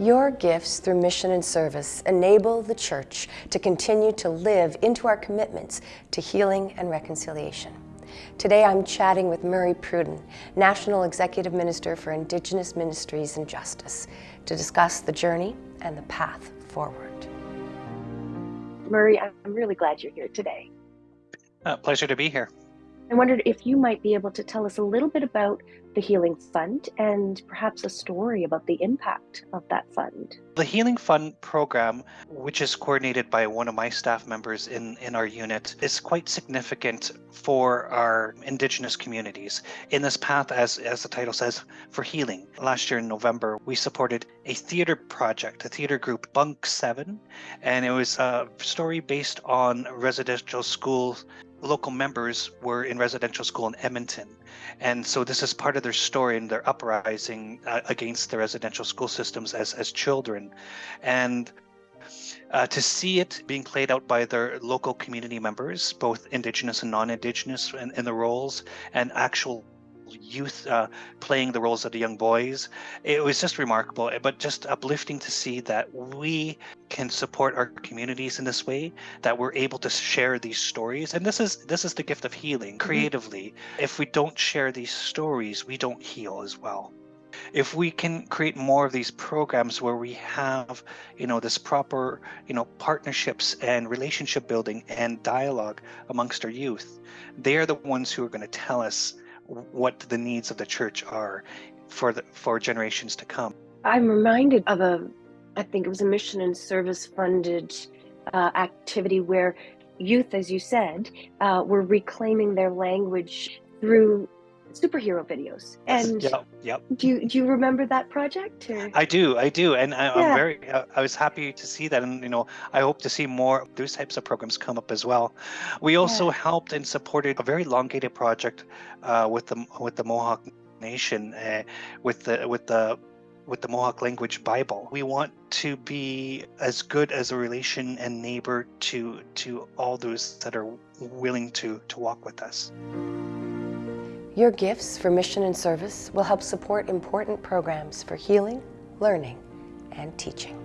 Your gifts through mission and service enable the church to continue to live into our commitments to healing and reconciliation. Today I'm chatting with Murray Pruden, National Executive Minister for Indigenous Ministries and Justice, to discuss the journey and the path forward. Murray, I'm really glad you're here today. Uh, pleasure to be here. I wondered if you might be able to tell us a little bit about the Healing Fund and perhaps a story about the impact of that fund. The Healing Fund program, which is coordinated by one of my staff members in, in our unit, is quite significant for our Indigenous communities. In this path, as, as the title says, for healing. Last year in November, we supported a theater project, a theater group, Bunk 7, and it was a story based on residential schools local members were in residential school in Edmonton. And so this is part of their story and their uprising uh, against the residential school systems as, as children. And uh, to see it being played out by their local community members, both Indigenous and non-Indigenous in, in the roles, and actual youth uh, playing the roles of the young boys. It was just remarkable, but just uplifting to see that we can support our communities in this way, that we're able to share these stories. And this is this is the gift of healing mm-hmm. creatively. Mm-hmm. If we don't share these stories, we don't heal as well if we can create more of these programs where we have you know this proper you know partnerships and relationship building and dialogue amongst our youth they're the ones who are going to tell us what the needs of the church are for the for generations to come. I'm reminded of a, I think it was a mission and service funded uh, activity where youth, as you said, uh, were reclaiming their language through superhero videos. And yep, yep. do you do you remember that project? Or? I do, I do, and I, am very. Uh, I was happy to see that, and you know, I hope to see more those types of programs come up as well. We also yeah. helped and supported a very elongated project uh, with the with the Mohawk Nation, uh, with the with the with the Mohawk language Bible. We want to be as good as a relation and neighbor to to all those that are willing to to walk with us. Your gifts for mission and service will help support important programs for healing, learning, and teaching.